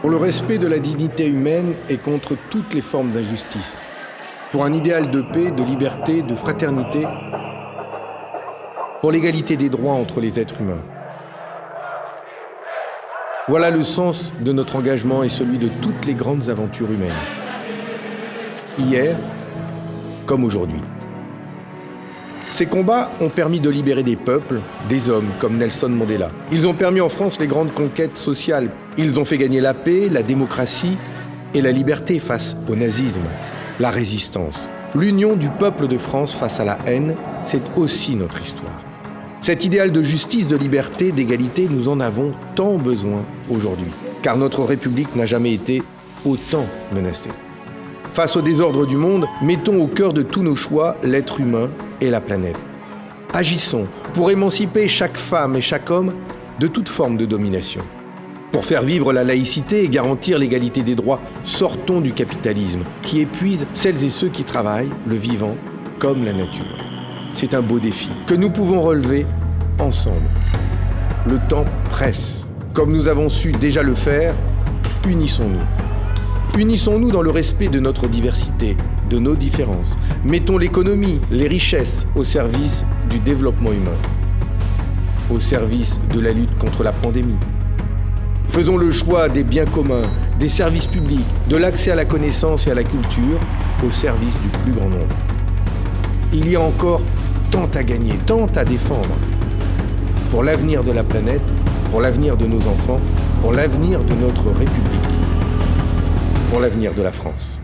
pour le respect de la dignité humaine et contre toutes les formes d'injustice, pour un idéal de paix, de liberté, de fraternité, pour l'égalité des droits entre les êtres humains. Voilà le sens de notre engagement et celui de toutes les grandes aventures humaines. Hier, comme aujourd'hui. Ces combats ont permis de libérer des peuples, des hommes comme Nelson Mandela. Ils ont permis en France les grandes conquêtes sociales. Ils ont fait gagner la paix, la démocratie et la liberté face au nazisme, la résistance. L'union du peuple de France face à la haine, c'est aussi notre histoire. Cet idéal de justice, de liberté, d'égalité, nous en avons tant besoin aujourd'hui, car notre République n'a jamais été autant menacée. Face au désordre du monde, mettons au cœur de tous nos choix l'être humain et la planète. Agissons pour émanciper chaque femme et chaque homme de toute forme de domination. Pour faire vivre la laïcité et garantir l'égalité des droits, sortons du capitalisme qui épuise celles et ceux qui travaillent, le vivant comme la nature. C'est un beau défi que nous pouvons relever ensemble. Le temps presse. Comme nous avons su déjà le faire, unissons-nous. Unissons-nous dans le respect de notre diversité, de nos différences. Mettons l'économie, les richesses au service du développement humain, au service de la lutte contre la pandémie. Faisons le choix des biens communs, des services publics, de l'accès à la connaissance et à la culture au service du plus grand nombre. Il y a encore tant à gagner, tant à défendre pour l'avenir de la planète, pour l'avenir de nos enfants, pour l'avenir de notre République, pour l'avenir de la France.